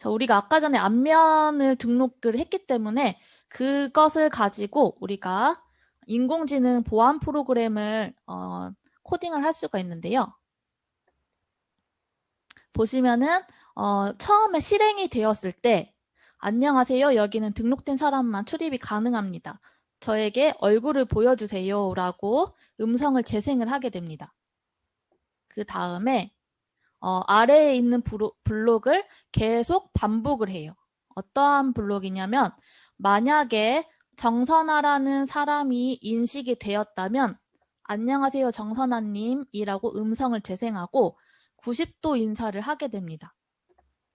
자, 우리가 아까 전에 안면을 등록을 했기 때문에 그것을 가지고 우리가 인공지능 보안 프로그램을 어, 코딩을 할 수가 있는데요. 보시면은 어, 처음에 실행이 되었을 때 안녕하세요. 여기는 등록된 사람만 출입이 가능합니다. 저에게 얼굴을 보여주세요. 라고 음성을 재생을 하게 됩니다. 그 다음에 어, 아래에 있는 블록을 계속 반복을 해요. 어떠한 블록이냐면 만약에 정선아라는 사람이 인식이 되었다면 안녕하세요 정선아님이라고 음성을 재생하고 90도 인사를 하게 됩니다.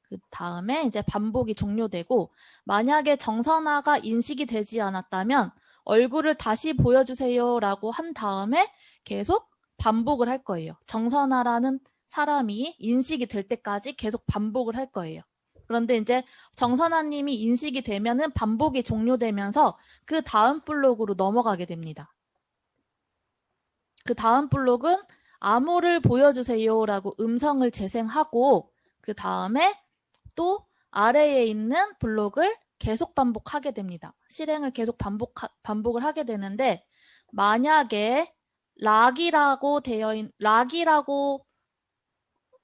그 다음에 이제 반복이 종료되고 만약에 정선아가 인식이 되지 않았다면 얼굴을 다시 보여주세요 라고 한 다음에 계속 반복을 할 거예요. 정선아라는 사람이 인식이 될 때까지 계속 반복을 할 거예요. 그런데 이제 정선아님이 인식이 되면은 반복이 종료되면서 그 다음 블록으로 넘어가게 됩니다. 그 다음 블록은 암호를 보여주세요라고 음성을 재생하고 그 다음에 또 아래에 있는 블록을 계속 반복하게 됩니다. 실행을 계속 반복, 반복을 하게 되는데 만약에 락이라고 되어 있, 락이라고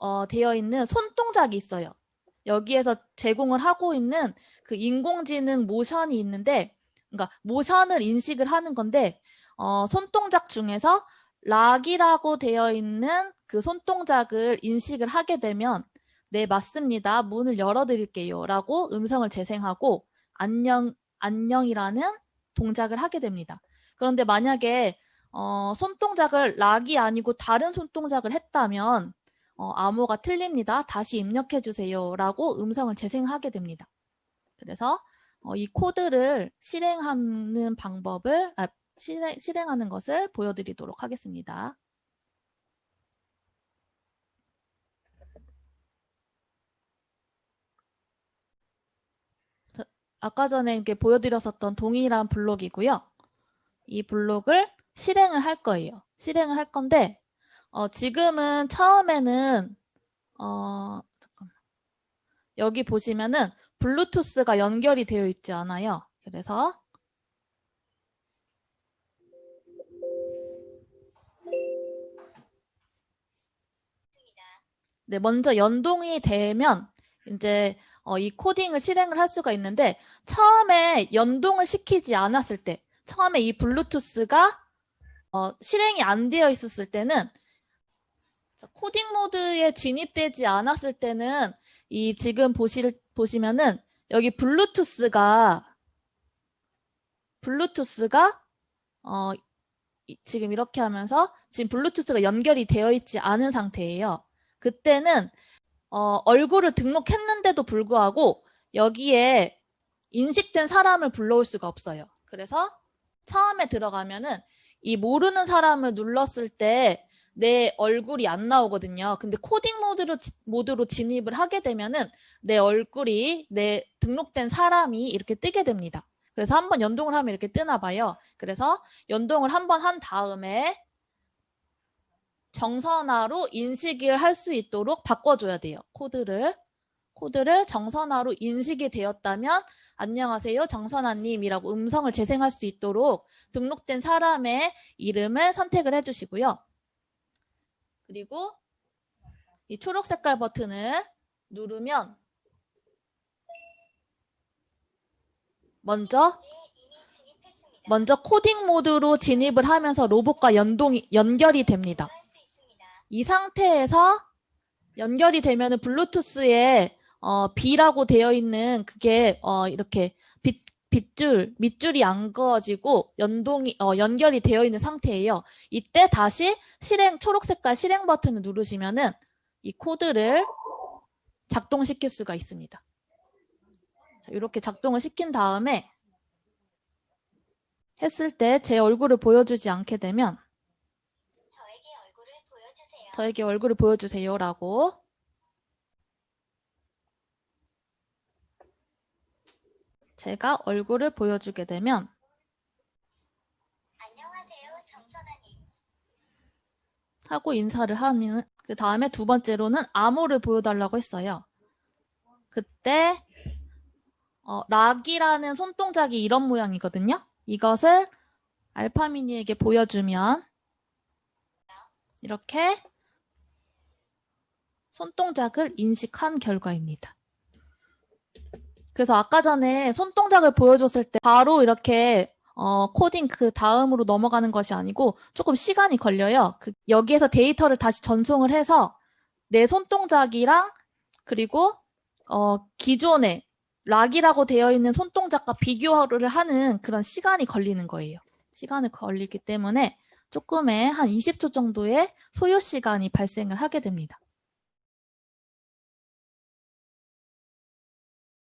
어, 되어 있는 손동작이 있어요. 여기에서 제공을 하고 있는 그 인공지능 모션이 있는데 그러니까 모션을 인식을 하는 건데 어, 손동작 중에서 락이라고 되어 있는 그 손동작을 인식을 하게 되면 네 맞습니다. 문을 열어드릴게요 라고 음성을 재생하고 안녕 안녕이라는 동작을 하게 됩니다. 그런데 만약에 어, 손동작을 락이 아니고 다른 손동작을 했다면 어, 암호가 틀립니다. 다시 입력해 주세요 라고 음성을 재생하게 됩니다. 그래서 어, 이 코드를 실행하는 방법을 아, 실행, 실행하는 것을 보여드리도록 하겠습니다. 아까 전에 이렇게 보여드렸었던 동일한 블록이고요. 이 블록을 실행을 할 거예요. 실행을 할 건데 어, 지금은 처음에는 어, 잠깐만. 여기 보시면은 블루투스가 연결이 되어 있지 않아요. 그래서 네, 먼저 연동이 되면 이제 어, 이 코딩을 실행을 할 수가 있는데 처음에 연동을 시키지 않았을 때 처음에 이 블루투스가 어, 실행이 안 되어 있었을 때는 코딩 모드에 진입되지 않았을 때는 이 지금 보실, 보시면은 여기 블루투스가 블루투스가 어, 지금 이렇게 하면서 지금 블루투스가 연결이 되어 있지 않은 상태예요. 그때는 어, 얼굴을 등록했는데도 불구하고 여기에 인식된 사람을 불러올 수가 없어요. 그래서 처음에 들어가면은 이 모르는 사람을 눌렀을 때 내 얼굴이 안 나오거든요. 근데 코딩 모드로, 모드로 진입을 하게 되면은 내 얼굴이 내 등록된 사람이 이렇게 뜨게 됩니다. 그래서 한번 연동을 하면 이렇게 뜨나 봐요. 그래서 연동을 한번 한 다음에 정선화로 인식을 할 수 있도록 바꿔줘야 돼요. 코드를. 코드를 정선화로 인식이 되었다면 안녕하세요 정선화님이라고 음성을 재생할 수 있도록 등록된 사람의 이름을 선택을 해주시고요. 그리고 이 초록 색깔 버튼을 누르면 먼저 먼저 코딩 모드로 진입을 하면서 로봇과 연동이 연결이 됩니다. 이 상태에서 연결이 되면 블루투스에 어, B라고 되어 있는 그게 어, 이렇게 빗줄, 밑줄이 안 그어지고 연동이, 어, 연결이 되어 있는 상태예요. 이때 다시 실행, 초록 색깔 실행 버튼을 누르시면은 이 코드를 작동시킬 수가 있습니다. 자, 이렇게 작동을 시킨 다음에 했을 때 제 얼굴을 보여주지 않게 되면 저에게 얼굴을 보여주세요. 저에게 얼굴을 보여주세요라고 제가 얼굴을 보여주게 되면 안녕하세요 정선아님 하고 인사를 하면 그 다음에 두 번째로는 암호를 보여달라고 했어요. 그때 어, 락이라는 손동작이 이런 모양이거든요. 이것을 알파미니에게 보여주면 이렇게 손동작을 인식한 결과입니다. 그래서 아까 전에 손동작을 보여줬을 때 바로 이렇게 어, 코딩 그 다음으로 넘어가는 것이 아니고 조금 시간이 걸려요. 그, 여기에서 데이터를 다시 전송을 해서 내 손동작이랑 그리고 어, 기존에 락이라고 되어 있는 손동작과 비교를 하는 그런 시간이 걸리는 거예요. 시간이 걸리기 때문에 조금의 한 20초 정도의 소요 시간이 발생을 하게 됩니다.